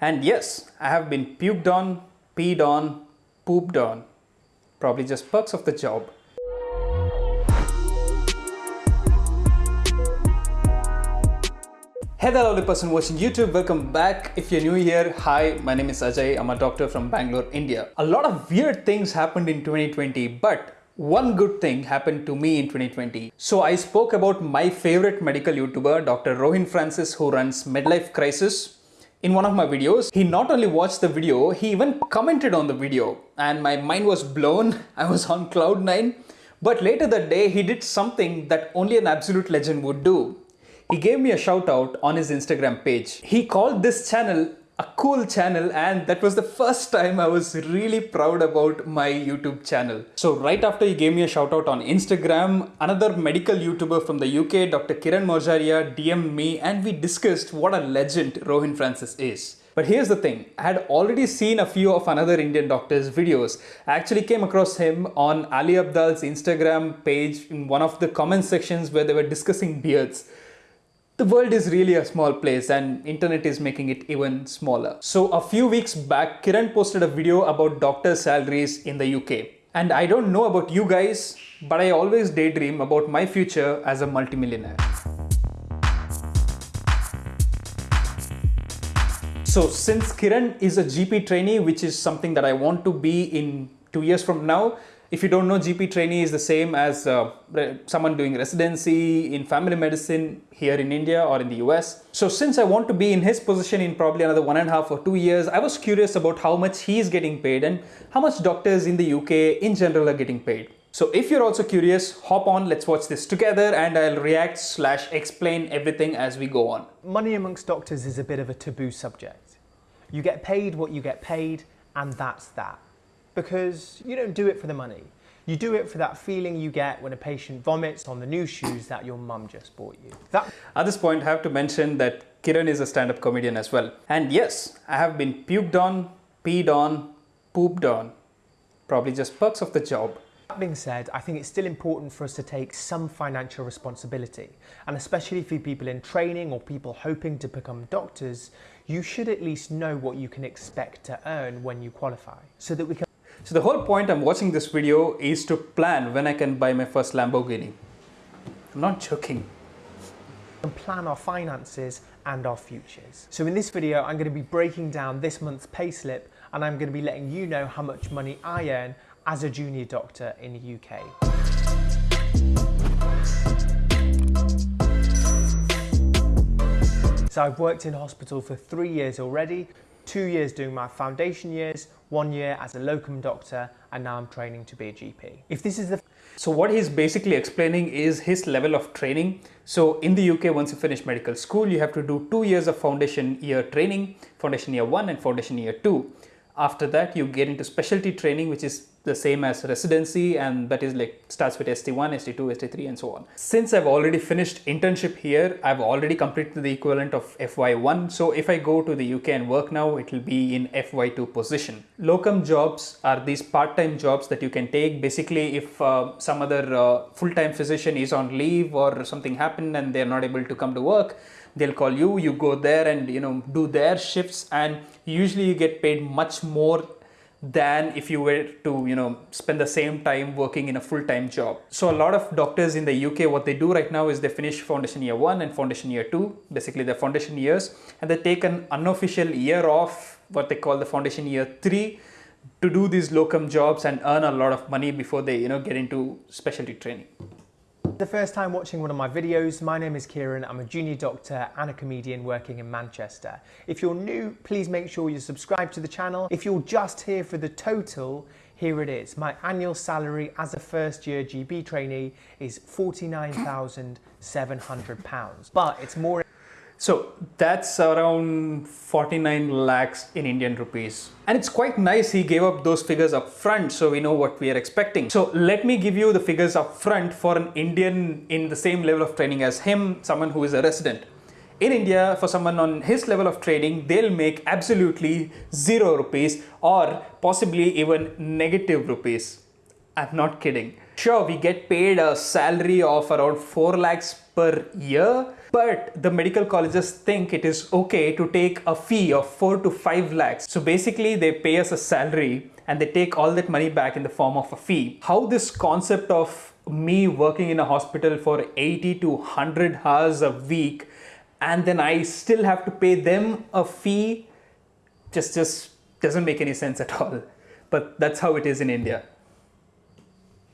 And yes, I have been puked on, peed on, pooped on. Probably just perks of the job. Hey there lovely person watching YouTube, welcome back. If you're new here, hi, my name is Ajay. I'm a doctor from Bangalore, India. A lot of weird things happened in 2020, but one good thing happened to me in 2020. So I spoke about my favorite medical YouTuber, Dr. Rohin Francis, who runs Medlife Crisis in one of my videos. He not only watched the video, he even commented on the video and my mind was blown. I was on cloud nine. But later that day, he did something that only an absolute legend would do. He gave me a shout out on his Instagram page. He called this channel a cool channel and that was the first time I was really proud about my YouTube channel. So right after he gave me a shout out on Instagram, another medical YouTuber from the UK, Dr. Kiran Morjaria DM'd me and we discussed what a legend Rohin Francis is. But here's the thing, I had already seen a few of another Indian doctor's videos. I actually came across him on Ali Abdaal's Instagram page in one of the comment sections where they were discussing beards the world is really a small place and internet is making it even smaller. So a few weeks back, Kiran posted a video about doctor salaries in the UK. And I don't know about you guys, but I always daydream about my future as a multimillionaire. So since Kiran is a GP trainee, which is something that I want to be in two years from now, if you don't know, GP trainee is the same as uh, someone doing residency in family medicine here in India or in the US. So since I want to be in his position in probably another one and a half or two years, I was curious about how much he is getting paid and how much doctors in the UK in general are getting paid. So if you're also curious, hop on, let's watch this together and I'll react slash explain everything as we go on. Money amongst doctors is a bit of a taboo subject. You get paid what you get paid and that's that because you don't do it for the money. You do it for that feeling you get when a patient vomits on the new shoes that your mum just bought you. That At this point, I have to mention that Kiran is a stand-up comedian as well. And yes, I have been puked on, peed on, pooped on. Probably just perks of the job. That being said, I think it's still important for us to take some financial responsibility. And especially for people in training or people hoping to become doctors, you should at least know what you can expect to earn when you qualify so that we can so the whole point I'm watching this video is to plan when I can buy my first Lamborghini. I'm not joking. And plan our finances and our futures. So in this video, I'm going to be breaking down this month's payslip and I'm going to be letting you know how much money I earn as a junior doctor in the UK. So I've worked in hospital for three years already, two years doing my foundation years, one year as a locum doctor, and now I'm training to be a GP. If this is the so what he's basically explaining is his level of training. So in the UK, once you finish medical school, you have to do two years of foundation year training, foundation year one and foundation year two. After that, you get into specialty training, which is the same as residency and that is like starts with ST1, ST2, ST3 and so on. Since I've already finished internship here, I've already completed the equivalent of FY1. So if I go to the UK and work now, it will be in FY2 position. Locum jobs are these part-time jobs that you can take. Basically, if uh, some other uh, full-time physician is on leave or something happened and they're not able to come to work, they'll call you, you go there and you know do their shifts. And usually you get paid much more than if you were to you know spend the same time working in a full-time job. So a lot of doctors in the uk what they do right now is they finish foundation year one and foundation year two basically the foundation years and they take an unofficial year off what they call the foundation year three to do these locum jobs and earn a lot of money before they you know get into specialty training the first time watching one of my videos, my name is Kiran. I'm a junior doctor and a comedian working in Manchester. If you're new, please make sure you subscribe to the channel. If you're just here for the total, here it is. My annual salary as a first year GP trainee is £49,700, but it's more so that's around 49 lakhs in Indian rupees. And it's quite nice he gave up those figures up front so we know what we are expecting. So let me give you the figures up front for an Indian in the same level of training as him, someone who is a resident. In India, for someone on his level of training, they'll make absolutely zero rupees or possibly even negative rupees. I'm not kidding. Sure, we get paid a salary of around 4 lakhs per year. But the medical colleges think it is okay to take a fee of 4 to 5 lakhs. So basically, they pay us a salary and they take all that money back in the form of a fee. How this concept of me working in a hospital for 80 to 100 hours a week and then I still have to pay them a fee just just doesn't make any sense at all. But that's how it is in India.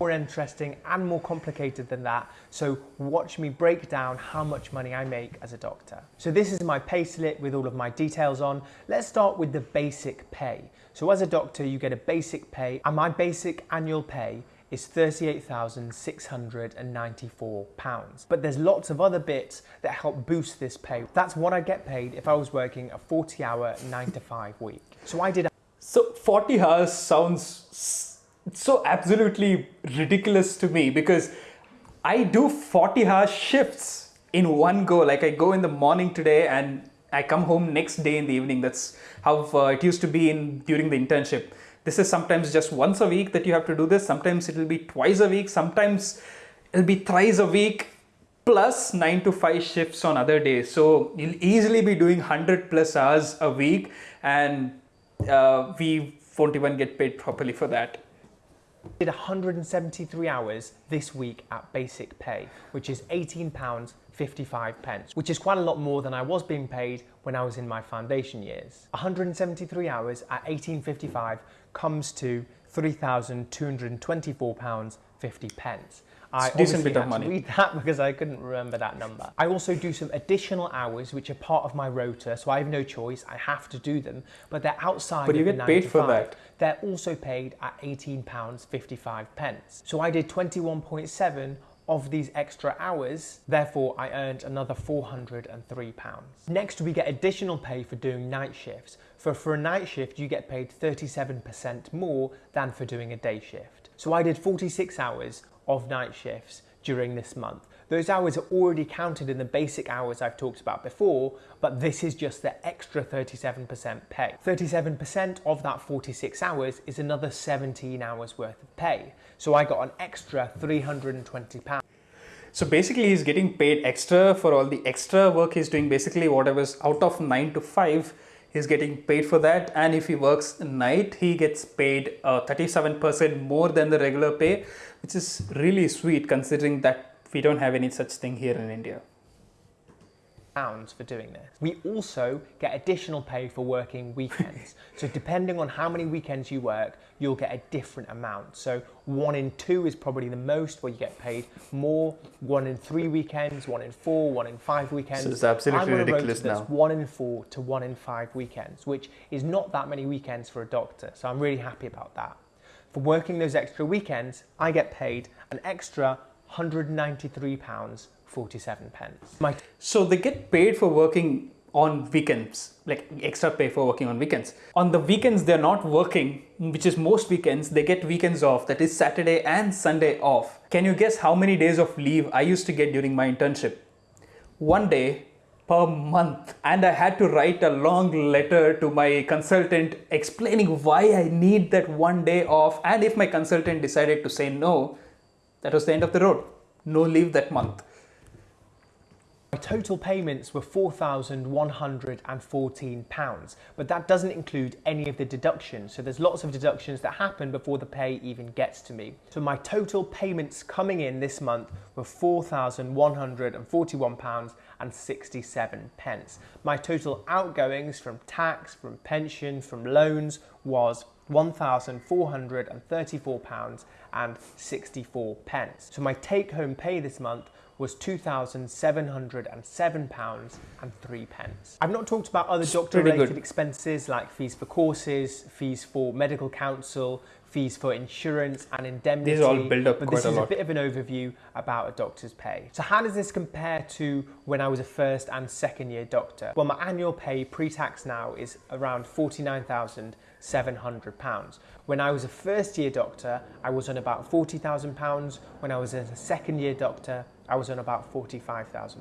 More interesting and more complicated than that. So watch me break down how much money I make as a doctor. So this is my pay slip with all of my details on. Let's start with the basic pay. So as a doctor, you get a basic pay and my basic annual pay is £38,694. But there's lots of other bits that help boost this pay. That's what I get paid if I was working a 40 hour, 9 to 5 week. So I did. So 40 hours sounds so absolutely ridiculous to me because I do 40 hour shifts in one go. Like I go in the morning today and I come home next day in the evening. That's how uh, it used to be in during the internship. This is sometimes just once a week that you have to do this. Sometimes it will be twice a week. Sometimes it'll be thrice a week plus 9 to 5 shifts on other days. So you'll easily be doing 100 plus hours a week and uh, we won't even get paid properly for that. Did 173 hours this week at basic pay, which is 18 pounds 55 pence, which is quite a lot more than I was being paid when I was in my foundation years. 173 hours at 18.55 comes to 3,224 pounds 50 pence. I decent bit of money. read that because I couldn't remember that number. I also do some additional hours which are part of my rota, so I have no choice. I have to do them, but they're outside. But you get paid for that. They're also paid at 18 pounds 55 pence. So I did 21.7 of these extra hours, therefore I earned another 403 pounds. Next we get additional pay for doing night shifts. For, for a night shift you get paid 37% more than for doing a day shift. So I did 46 hours of night shifts during this month. Those hours are already counted in the basic hours I've talked about before, but this is just the extra 37% pay. 37% of that 46 hours is another 17 hours worth of pay. So I got an extra 320 pounds. So basically he's getting paid extra for all the extra work he's doing. Basically whatever's out of 9 to 5, he's getting paid for that. And if he works night, he gets paid uh, 37% more than the regular pay, which is really sweet considering that we don't have any such thing here in India. Pounds for doing this. We also get additional pay for working weekends. so depending on how many weekends you work, you'll get a different amount. So one in two is probably the most where you get paid more. One in three weekends, one in four, one in five weekends. So it's absolutely I'm on a rota ridiculous now. one in four to one in five weekends, which is not that many weekends for a doctor. So I'm really happy about that. For working those extra weekends, I get paid an extra 193 pounds 47 pence. My So they get paid for working on weekends, like extra pay for working on weekends. On the weekends they're not working, which is most weekends, they get weekends off, that is Saturday and Sunday off. Can you guess how many days of leave I used to get during my internship? One day per month. And I had to write a long letter to my consultant explaining why I need that one day off. And if my consultant decided to say no, that was the end of the road. No leave that month. My total payments were £4,114, but that doesn't include any of the deductions. So there's lots of deductions that happen before the pay even gets to me. So my total payments coming in this month were £4,141 and 67 pence. My total outgoings from tax, from pension, from loans was £1,434 and 64 pence. So my take home pay this month was £2,707 and 3 pence. I've not talked about other doctor related expenses like fees for courses, fees for medical council, fees for insurance and indemnity. These all build up but this a is lot. a bit of an overview about a doctor's pay. So how does this compare to when I was a first and second year doctor? Well, my annual pay pre-tax now is around £49,700. When I was a first year doctor, I was on about £40,000. When I was a second year doctor, I was on about £45,000.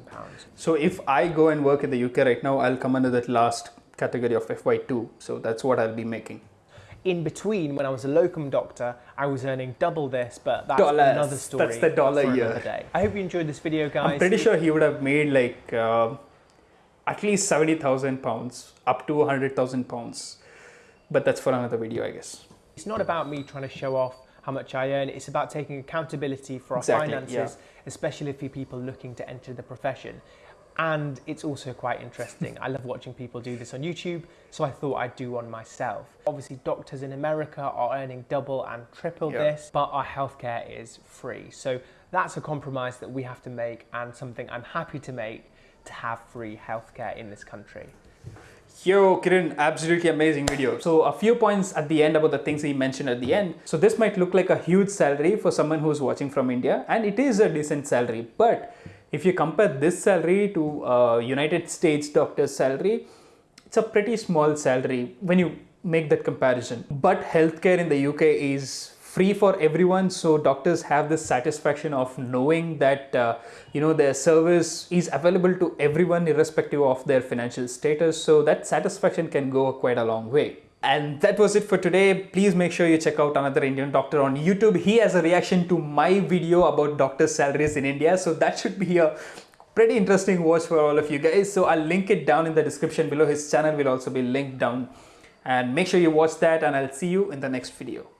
So if I go and work in the UK right now, I'll come under that last category of FY2. So that's what I'll be making. in between, when I was a locum doctor, I was earning double this, but that's Dollars. another story. That's the dollar year. day. I hope you enjoyed this video, guys. I'm pretty sure he would have made like uh, at least 70,000 pounds, up to 100,000 pounds. But that's for another video, I guess. It's not about me trying to show off how much I earn. It's about taking accountability for our Exactly, finances, yeah. especially for people looking to enter the profession. And it's also quite interesting. I love watching people do this on YouTube, so I thought I'd do one myself. Obviously, doctors in America are earning double and triple Yeah. this, but our healthcare is free. So that's a compromise that we have to make and something I'm happy to make to have free healthcare in this country. Yo, Kiran, absolutely amazing video. So a few points at the end about the things he mentioned at the end. So this might look like a huge salary for someone who's watching from India and it is a decent salary. But if you compare this salary to a United States doctor's salary, it's a pretty small salary when you make that comparison. But healthcare in the UK is free for everyone so doctors have this satisfaction of knowing that uh, you know their service is available to everyone irrespective of their financial status. So that satisfaction can go quite a long way. And that was it for today. Please make sure you check out another indian doctor on youtube. He has a reaction to my video about doctors salaries in india. So that should be a pretty interesting watch for all of you guys. So i'll link it down in the description below. His channel will also be linked down. And make sure you watch that and i'll see you in the next video